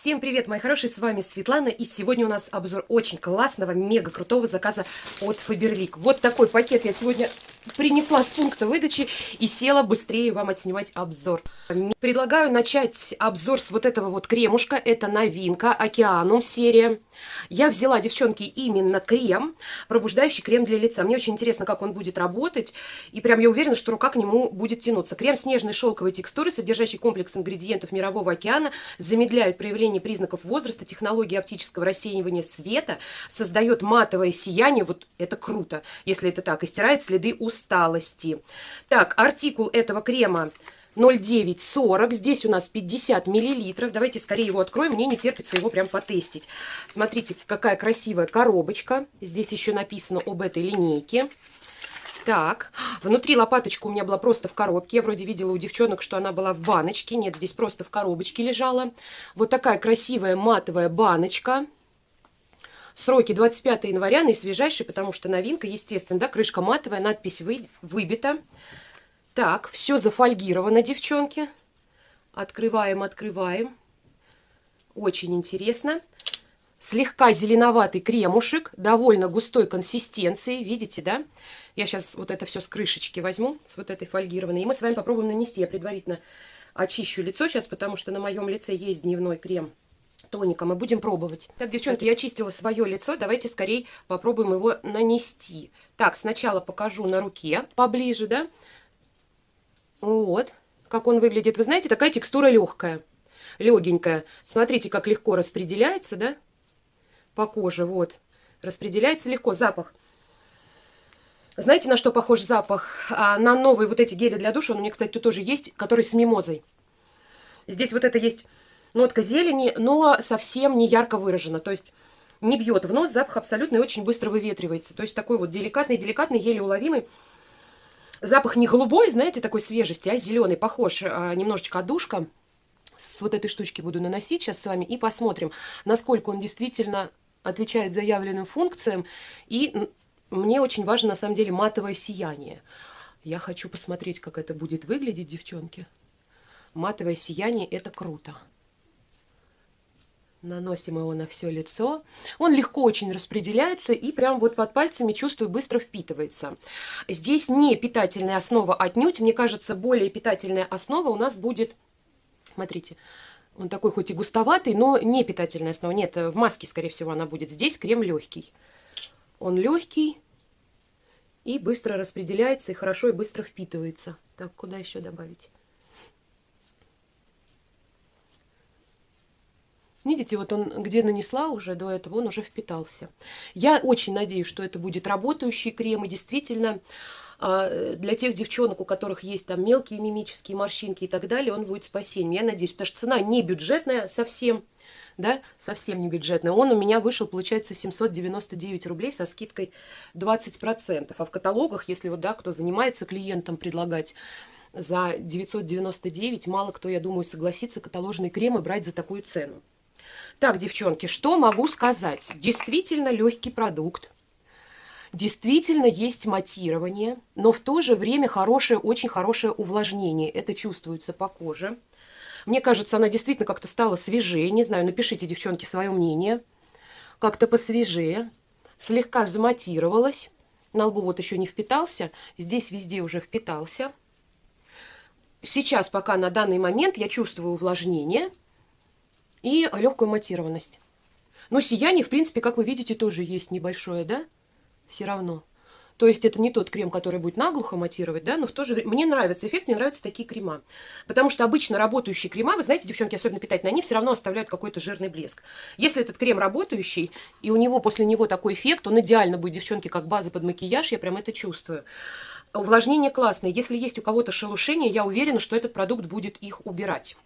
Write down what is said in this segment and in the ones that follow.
Всем привет, мои хорошие, с вами Светлана, и сегодня у нас обзор очень классного, мега крутого заказа от Faberlic. Вот такой пакет я сегодня принесла с пункта выдачи и села быстрее вам отснимать обзор. Предлагаю начать обзор с вот этого вот кремушка, это новинка, Океанум серия. Я взяла, девчонки, именно крем, пробуждающий крем для лица. Мне очень интересно, как он будет работать, и прям я уверена, что рука к нему будет тянуться. Крем с нежной шелковой текстурой, содержащий комплекс ингредиентов Мирового океана, замедляет проявление признаков возраста, технологии оптического рассеивания света создает матовое сияние, вот это круто, если это так, и стирает следы усталости. Так, артикул этого крема 0,940. Здесь у нас 50 миллилитров. Давайте скорее его откроем. Мне не терпится его прям потестить. Смотрите, какая красивая коробочка. Здесь еще написано об этой линейке. Так, внутри лопаточка у меня была просто в коробке. Я вроде видела у девчонок, что она была в баночке. Нет, здесь просто в коробочке лежала. Вот такая красивая матовая баночка. Сроки 25 января, наисвежайший, потому что новинка, естественно, да, крышка матовая, надпись вы, выбита. Так, все зафольгировано, девчонки. Открываем, открываем. Очень интересно. Слегка зеленоватый кремушек, довольно густой консистенции, видите, да? Я сейчас вот это все с крышечки возьму, с вот этой фольгированной. И мы с вами попробуем нанести. Я предварительно очищу лицо сейчас, потому что на моем лице есть дневной крем тоника. Мы будем пробовать. Так, девчонки, я очистила свое лицо. Давайте скорее попробуем его нанести. Так, сначала покажу на руке поближе, да? Вот, как он выглядит. Вы знаете, такая текстура легкая, легенькая. Смотрите, как легко распределяется, да? По коже, вот. Распределяется легко. Запах знаете, на что похож запах? А, на новые вот эти гели для душа. Он у меня, кстати, тут тоже есть, который с мимозой. Здесь вот это есть нотка зелени, но совсем не ярко выражена. То есть не бьет в нос, запах абсолютно и очень быстро выветривается. То есть такой вот деликатный-деликатный, еле уловимый. Запах не голубой, знаете, такой свежести, а зеленый, похож а, немножечко душка. С вот этой штучки буду наносить сейчас с вами и посмотрим, насколько он действительно отвечает заявленным функциям и мне очень важно, на самом деле, матовое сияние. Я хочу посмотреть, как это будет выглядеть, девчонки. Матовое сияние – это круто. Наносим его на все лицо. Он легко очень распределяется и прям вот под пальцами, чувствую, быстро впитывается. Здесь не питательная основа отнюдь. Мне кажется, более питательная основа у нас будет... Смотрите, он такой хоть и густоватый, но не питательная основа. Нет, в маске, скорее всего, она будет. Здесь крем легкий. Он легкий и быстро распределяется, и хорошо и быстро впитывается. Так, куда еще добавить? Видите, вот он где нанесла уже до этого, он уже впитался. Я очень надеюсь, что это будет работающий крем. И действительно, а, для тех девчонок, у которых есть там мелкие мимические морщинки и так далее, он будет спасением. Я надеюсь, потому что цена не бюджетная совсем да, совсем не бюджетный. Он у меня вышел, получается, 799 рублей со скидкой 20%. А в каталогах, если вот, да, кто занимается клиентам предлагать за 999, мало кто, я думаю, согласится каталожные кремы брать за такую цену. Так, девчонки, что могу сказать? Действительно легкий продукт. Действительно есть матирование, но в то же время хорошее, очень хорошее увлажнение. Это чувствуется по коже. Мне кажется, она действительно как-то стала свежее. Не знаю, напишите, девчонки, свое мнение. Как-то посвежее. Слегка заматировалась. На лбу вот еще не впитался. Здесь везде уже впитался. Сейчас пока на данный момент я чувствую увлажнение и легкую матированность. Но сияние, в принципе, как вы видите, тоже есть небольшое, да? Все равно. То есть это не тот крем, который будет наглухо матировать, да, но в то же время... Мне нравится эффект, мне нравятся такие крема. Потому что обычно работающие крема, вы знаете, девчонки, особенно питательные, они все равно оставляют какой-то жирный блеск. Если этот крем работающий, и у него после него такой эффект, он идеально будет, девчонки, как база под макияж, я прям это чувствую. Увлажнение классное. Если есть у кого-то шелушение, я уверена, что этот продукт будет их убирать.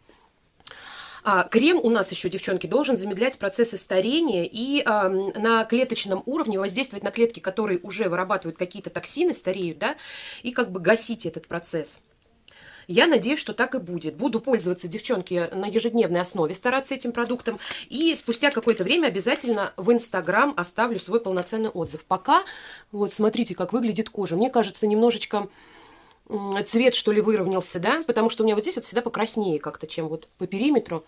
А, крем у нас еще, девчонки, должен замедлять процессы старения и а, на клеточном уровне воздействовать на клетки, которые уже вырабатывают какие-то токсины, стареют, да, и как бы гасить этот процесс. Я надеюсь, что так и будет. Буду пользоваться, девчонки, на ежедневной основе, стараться этим продуктом. И спустя какое-то время обязательно в Инстаграм оставлю свой полноценный отзыв. Пока, вот смотрите, как выглядит кожа. Мне кажется, немножечко цвет, что ли, выровнялся, да, потому что у меня вот здесь вот всегда покраснее как-то, чем вот по периметру.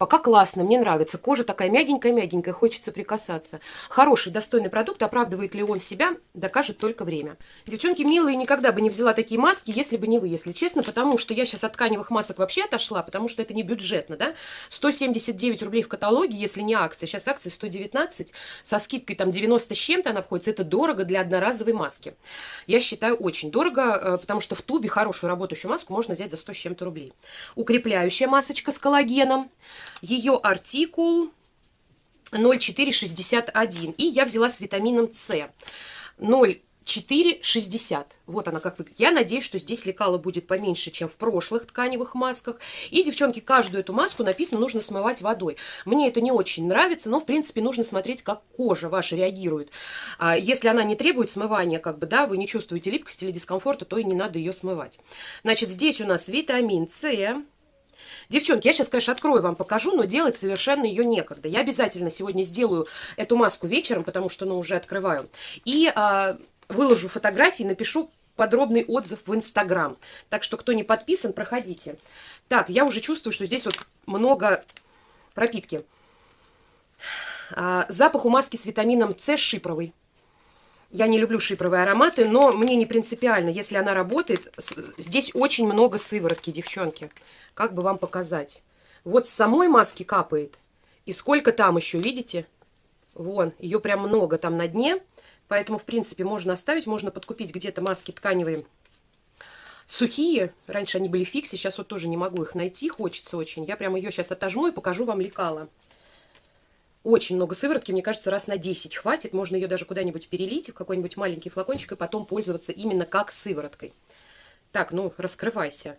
Пока классно, мне нравится. Кожа такая мягенькая-мягенькая, хочется прикасаться. Хороший, достойный продукт. Оправдывает ли он себя, докажет только время. Девчонки милые, никогда бы не взяла такие маски, если бы не вы, если честно. Потому что я сейчас от тканевых масок вообще отошла, потому что это не бюджетно, да. 179 рублей в каталоге, если не акция. Сейчас акция 119, со скидкой там 90 с чем-то она обходится. Это дорого для одноразовой маски. Я считаю очень дорого, э, потому что в тубе хорошую работающую маску можно взять за 100 с чем-то рублей. Укрепляющая масочка с коллагеном. Ее артикул 0461. И я взяла с витамином С. 0,460. Вот она как выглядит. Я надеюсь, что здесь лекала будет поменьше, чем в прошлых тканевых масках. И, девчонки, каждую эту маску написано, нужно смывать водой. Мне это не очень нравится, но, в принципе, нужно смотреть, как кожа ваша реагирует. А если она не требует смывания, как бы, да, вы не чувствуете липкости или дискомфорта, то и не надо ее смывать. Значит, здесь у нас витамин С, Девчонки, я сейчас, конечно, открою вам, покажу, но делать совершенно ее некогда. Я обязательно сегодня сделаю эту маску вечером, потому что, ну, уже открываю. И а, выложу фотографии, напишу подробный отзыв в Инстаграм. Так что, кто не подписан, проходите. Так, я уже чувствую, что здесь вот много пропитки. А, запах у маски с витамином С шипровый. Я не люблю шипровые ароматы, но мне не принципиально, если она работает. Здесь очень много сыворотки, девчонки. Как бы вам показать? Вот с самой маски капает. И сколько там еще, видите? Вон, ее прям много там на дне. Поэтому, в принципе, можно оставить, можно подкупить где-то маски тканевые сухие. Раньше они были фикси, сейчас вот тоже не могу их найти, хочется очень. Я прям ее сейчас отожму и покажу вам лекала. Очень много сыворотки, мне кажется, раз на 10 хватит. Можно ее даже куда-нибудь перелить в какой-нибудь маленький флакончик и потом пользоваться именно как сывороткой. Так, ну, раскрывайся.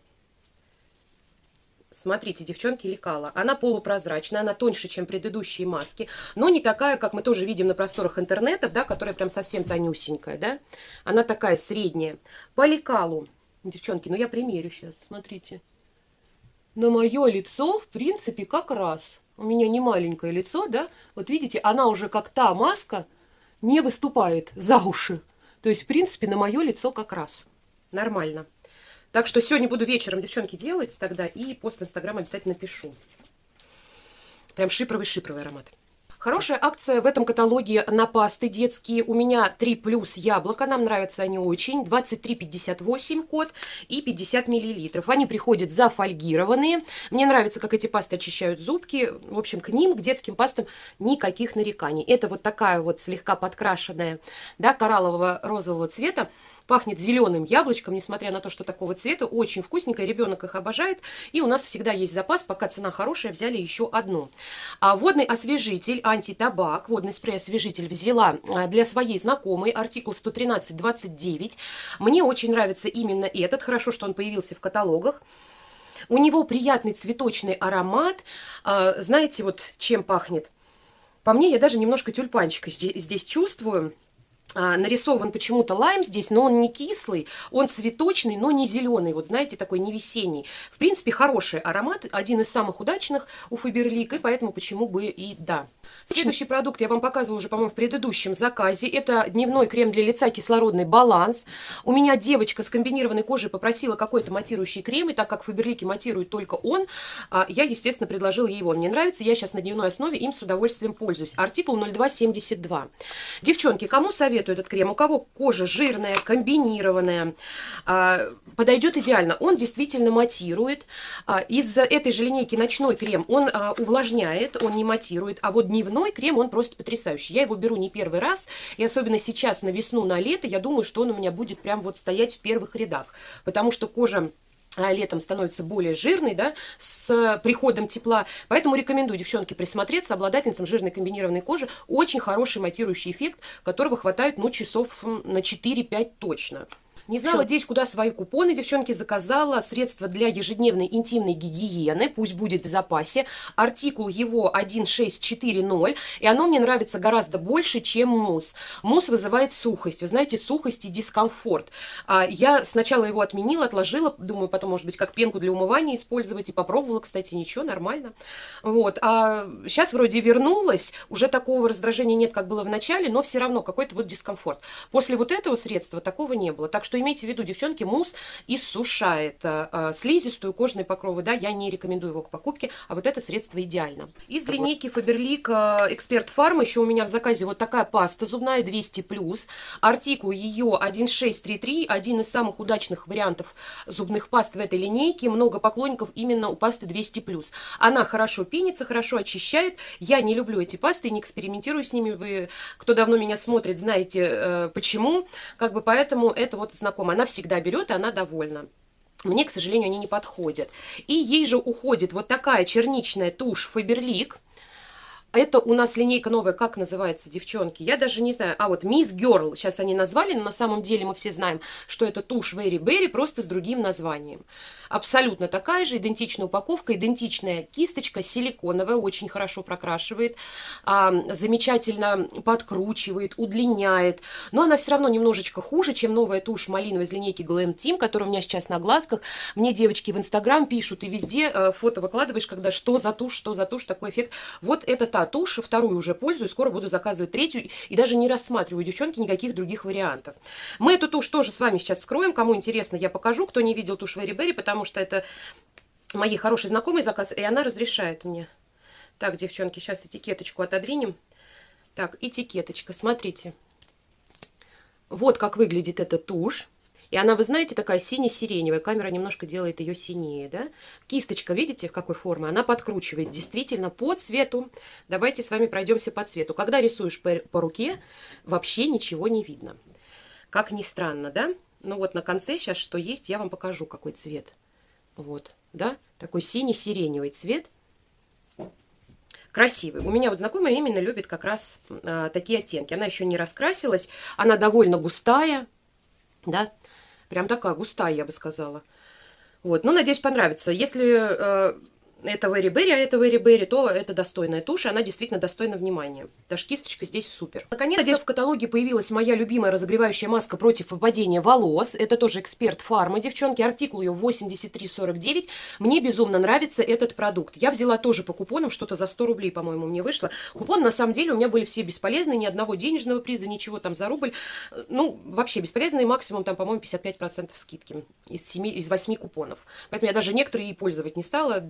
Смотрите, девчонки, лекала. Она полупрозрачная, она тоньше, чем предыдущие маски, но не такая, как мы тоже видим на просторах интернетов, да, которая прям совсем тонюсенькая, да. Она такая средняя. По лекалу, девчонки, ну я примерю сейчас, смотрите. На мое лицо, в принципе, как раз у меня не маленькое лицо, да, вот видите, она уже как та маска не выступает за уши. То есть, в принципе, на мое лицо как раз. Нормально. Так что сегодня буду вечером, девчонки, делать тогда, и пост Инстаграм обязательно пишу. Прям шипровый-шипровый аромат. Хорошая акция в этом каталоге на пасты детские. У меня 3 плюс яблоко, нам нравятся они очень. 23,58 код и 50 миллилитров. Они приходят зафольгированные. Мне нравится, как эти пасты очищают зубки. В общем, к ним, к детским пастам, никаких нареканий. Это вот такая вот слегка подкрашенная, да, кораллового розового цвета Пахнет зеленым яблочком, несмотря на то, что такого цвета. Очень вкусненько, ребенок их обожает. И у нас всегда есть запас, пока цена хорошая, взяли еще одну. А водный освежитель, антитабак, водный спрей-освежитель взяла а, для своей знакомой, артикул 113-29. Мне очень нравится именно этот, хорошо, что он появился в каталогах. У него приятный цветочный аромат. А, знаете, вот чем пахнет? По мне, я даже немножко тюльпанчика здесь, здесь чувствую. А, нарисован почему-то лайм здесь, но он не кислый, он цветочный, но не зеленый, вот знаете, такой не весенний. В принципе, хороший аромат, один из самых удачных у Фаберлик, и поэтому почему бы и да. Следующий продукт я вам показывала уже, по-моему, в предыдущем заказе. Это дневной крем для лица «Кислородный баланс». У меня девочка с комбинированной кожей попросила какой-то матирующий крем, и так как Фаберлики матирует только он, а, я, естественно, предложила ей его. Мне нравится, я сейчас на дневной основе им с удовольствием пользуюсь. Артикул 0272. Девчонки, кому советую этот крем? У кого кожа жирная, комбинированная, а, подойдет идеально. Он действительно матирует. А, из этой же линейки ночной крем он увлажняет, он не матирует, а вот дневной крем, он просто потрясающий. Я его беру не первый раз, и особенно сейчас на весну, на лето, я думаю, что он у меня будет прям вот стоять в первых рядах, потому что кожа а, летом становится более жирной, да, с приходом тепла. Поэтому рекомендую, девчонки, присмотреться. Обладательницам жирной комбинированной кожи очень хороший матирующий эффект, которого хватает, ну, часов на 4-5 точно. Не знала здесь, куда свои купоны, девчонки, заказала средства для ежедневной интимной гигиены, пусть будет в запасе. Артикул его 1640, и оно мне нравится гораздо больше, чем мусс. Мусс вызывает сухость, вы знаете, сухость и дискомфорт. А я сначала его отменила, отложила, думаю, потом, может быть, как пенку для умывания использовать, и попробовала, кстати, ничего, нормально. Вот, а сейчас вроде вернулась, уже такого раздражения нет, как было в начале, но все равно какой-то вот дискомфорт. После вот этого средства такого не было, так что имейте в виду, девчонки, мусс иссушает э, слизистую, кожные покровы, да, я не рекомендую его к покупке, а вот это средство идеально. Из линейки Faberlic Expert Farm еще у меня в заказе вот такая паста зубная 200+, артикул ее 1633, один из самых удачных вариантов зубных паст в этой линейке, много поклонников именно у пасты 200+. Она хорошо пенится, хорошо очищает, я не люблю эти пасты, не экспериментирую с ними, вы, кто давно меня смотрит, знаете э, почему, как бы поэтому это вот знакомо, она всегда берет, и она довольна. Мне, к сожалению, они не подходят. И ей же уходит вот такая черничная тушь Faberlic – это у нас линейка новая, как называется, девчонки? Я даже не знаю. А вот Miss Girl, сейчас они назвали, но на самом деле мы все знаем, что это тушь Very Berry, просто с другим названием. Абсолютно такая же, идентичная упаковка, идентичная кисточка, силиконовая, очень хорошо прокрашивает, а, замечательно подкручивает, удлиняет. Но она все равно немножечко хуже, чем новая тушь малиновая из линейки Glam Team, которая у меня сейчас на глазках. Мне девочки в Инстаграм пишут, и везде э, фото выкладываешь, когда что за тушь, что за тушь, такой эффект. Вот это тушь, вторую уже пользуюсь, скоро буду заказывать третью, и даже не рассматриваю, девчонки, никаких других вариантов. Мы эту тушь тоже с вами сейчас скроем, кому интересно, я покажу, кто не видел тушь Very Berry, потому что это моей хорошей знакомой заказ, и она разрешает мне. Так, девчонки, сейчас этикеточку отодвинем. Так, этикеточка, смотрите. Вот как выглядит эта тушь. И она, вы знаете, такая сине-сиреневая. Камера немножко делает ее синее, да? Кисточка, видите, в какой форме? Она подкручивает действительно по цвету. Давайте с вами пройдемся по цвету. Когда рисуешь по, по руке, вообще ничего не видно. Как ни странно, да? Ну вот на конце сейчас что есть, я вам покажу, какой цвет. Вот, да? Такой синий-сиреневый цвет. Красивый. У меня вот знакомая именно любит как раз а, такие оттенки. Она еще не раскрасилась, она довольно густая, да, Прям такая густая, я бы сказала. Вот, ну, надеюсь, понравится. Если э, это Very Berry, а это Very Berry, то это достойная тушь, она действительно достойна внимания. Даже кисточка здесь супер. Наконец, здесь в каталоге появилась моя любимая разогревающая маска против выпадения волос. Это тоже эксперт фарма, девчонки. Артикул ее 8349. Мне безумно нравится этот продукт. Я взяла тоже по купонам, что-то за 100 рублей, по-моему, мне вышло. Купон, на самом деле, у меня были все бесполезные, ни одного денежного приза, ничего там за рубль. Ну, вообще бесполезные, максимум там, по-моему, 55% скидки из, 7, из 8 купонов. Поэтому я даже некоторые и пользовать не стала.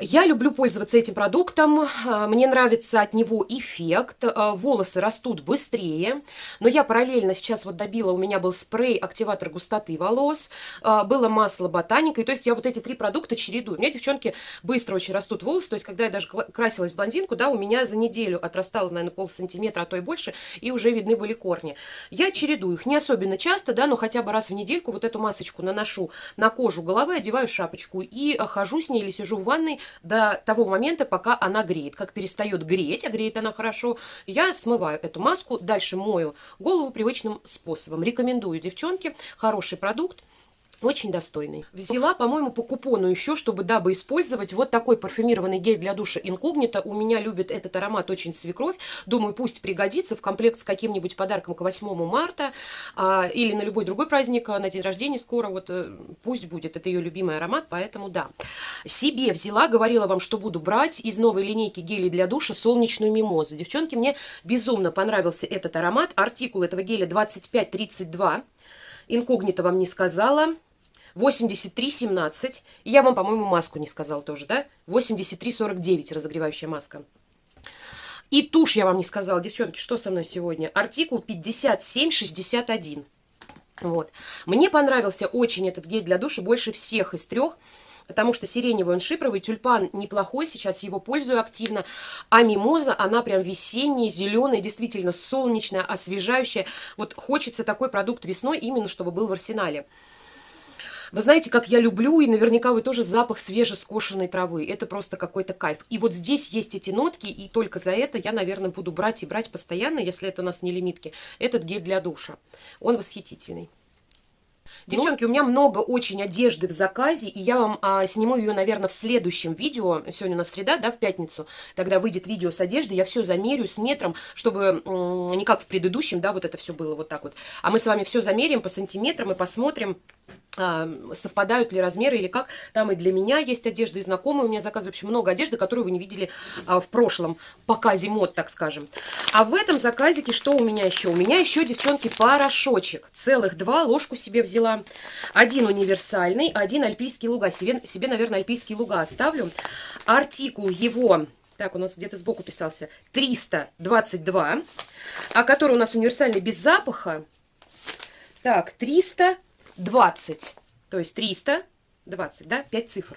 Я люблю пользоваться этим продуктом, а, мне нравится от него эффект, а, волосы растут быстрее, но я параллельно сейчас вот добила, у меня был спрей, активатор густоты волос, а, было масло ботаника, и то есть я вот эти три продукта чередую. У меня, девчонки, быстро очень растут волосы, то есть когда я даже красилась в блондинку, да, у меня за неделю отрастало, наверное, пол сантиметра, а то и больше, и уже видны были корни. Я чередую их. Не особенно часто, да, но хотя бы раз в недельку вот эту масочку наношу на кожу головы, одеваю шапочку и хожу с ней или сижу в ванной, до того момента, пока она греет. Как перестает греть, а греет она хорошо, я смываю эту маску, дальше мою голову привычным способом. Рекомендую, девчонки, хороший продукт. Очень достойный. Взяла, по-моему, по купону еще, чтобы, дабы использовать вот такой парфюмированный гель для душа инкогнито. У меня любит этот аромат очень свекровь. Думаю, пусть пригодится в комплект с каким-нибудь подарком к 8 марта а, или на любой другой праздник, а, на день рождения скоро. Вот э, пусть будет. Это ее любимый аромат, поэтому да. Себе взяла, говорила вам, что буду брать из новой линейки гелей для душа солнечную мимозу. Девчонки, мне безумно понравился этот аромат. Артикул этого геля 2532. Инкогнито вам не сказала. 83,17. И я вам, по-моему, маску не сказала тоже, да? 83,49 разогревающая маска. И тушь я вам не сказала, девчонки, что со мной сегодня? Артикул 5761. Вот. Мне понравился очень этот гель для душа, больше всех из трех, потому что сиреневый он шипровый, тюльпан неплохой, сейчас его пользую активно, а мимоза, она прям весенняя, зеленая, действительно солнечная, освежающая. Вот хочется такой продукт весной, именно чтобы был в арсенале. Вы знаете, как я люблю, и наверняка вы тоже запах свежескошенной травы. Это просто какой-то кайф. И вот здесь есть эти нотки, и только за это я, наверное, буду брать и брать постоянно, если это у нас не лимитки, этот гель для душа. Он восхитительный. Девчонки, у меня много очень одежды в заказе, и я вам а, сниму ее, наверное, в следующем видео. Сегодня у нас среда, да, в пятницу. Тогда выйдет видео с одеждой, я все замерю с метром, чтобы не как в предыдущем, да, вот это все было вот так вот. А мы с вами все замерим по сантиметрам и посмотрим, совпадают ли размеры или как. Там и для меня есть одежда, и знакомые у меня заказывали. В общем, много одежды, которую вы не видели а, в прошлом показе мод, так скажем. А в этом заказике что у меня еще? У меня еще, девчонки, порошочек. Целых два ложку себе взяла. Один универсальный, один альпийский луга. Себе, себе наверное, альпийские луга оставлю. Артикул его... Так, у нас где-то сбоку писался. 322. А который у нас универсальный без запаха. Так, 300... 20, то есть 300, 20, да, 5 цифр.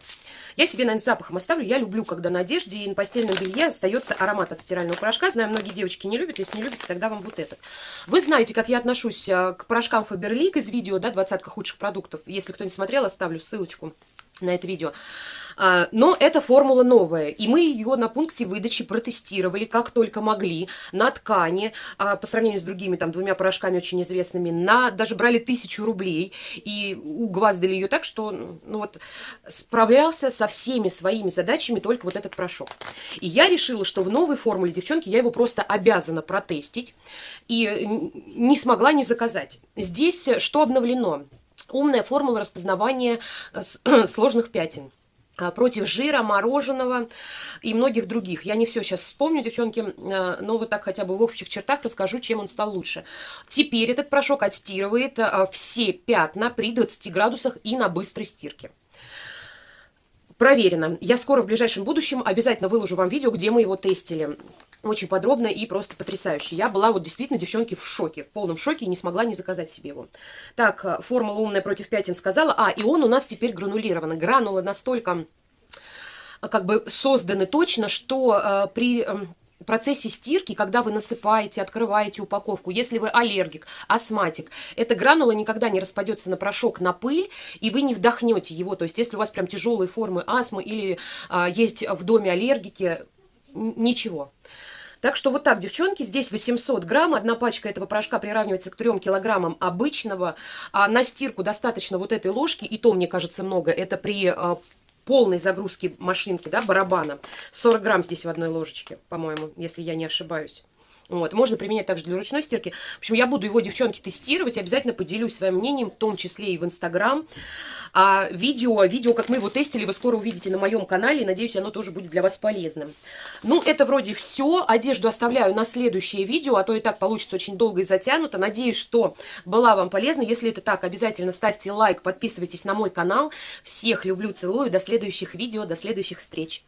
Я себе, наверное, запахом оставлю. Я люблю, когда на одежде и на постельном белье остается аромат от стирального порошка. Знаю, многие девочки не любят. Если не любите, тогда вам вот этот. Вы знаете, как я отношусь э, к порошкам Faberlic из видео, да, двадцатка худших продуктов. Если кто не смотрел, оставлю ссылочку на это видео. А, но эта формула новая, и мы ее на пункте выдачи протестировали как только могли, на ткани, а, по сравнению с другими там двумя порошками очень известными, на, даже брали тысячу рублей, и угваздали ее так, что ну, вот, справлялся со всеми своими задачами только вот этот порошок. И я решила, что в новой формуле, девчонки, я его просто обязана протестить, и не смогла не заказать. Здесь что обновлено? Умная формула распознавания э, сложных пятен. А, против жира, мороженого и многих других. Я не все сейчас вспомню, девчонки, а, но вот так хотя бы в общих чертах расскажу, чем он стал лучше. Теперь этот порошок отстирывает все пятна при 20 градусах и на быстрой стирке. Проверено. Я скоро в ближайшем будущем обязательно выложу вам видео, где мы его тестили. Очень подробно и просто потрясающе. Я была вот действительно, девчонки, в шоке, в полном шоке и не смогла не заказать себе его. Так, э, формула умная против пятен сказала. А, и он у нас теперь гранулированный. Гранулы настолько э, как бы созданы точно, что э, при э, процессе стирки, когда вы насыпаете, открываете упаковку, если вы аллергик, астматик, эта гранула никогда не распадется на порошок, на пыль, и вы не вдохнете его. То есть, если у вас прям тяжелые формы астмы или э, есть в доме аллергики, ничего. Так что вот так, девчонки, здесь 800 грамм, одна пачка этого порошка приравнивается к 3 килограммам обычного, а на стирку достаточно вот этой ложки, и то, мне кажется, много, это при а, полной загрузке машинки, да, барабана. 40 грамм здесь в одной ложечке, по-моему, если я не ошибаюсь. Вот. Можно применять также для ручной стирки. В общем, я буду его, девчонки, тестировать. Обязательно поделюсь своим мнением, в том числе и в Инстаграм. А видео, видео, как мы его тестили, вы скоро увидите на моем канале. Надеюсь, оно тоже будет для вас полезным. Ну, это вроде все. Одежду оставляю на следующее видео, а то и так получится очень долго и затянуто. Надеюсь, что была вам полезна. Если это так, обязательно ставьте лайк, подписывайтесь на мой канал. Всех люблю, целую. До следующих видео, до следующих встреч.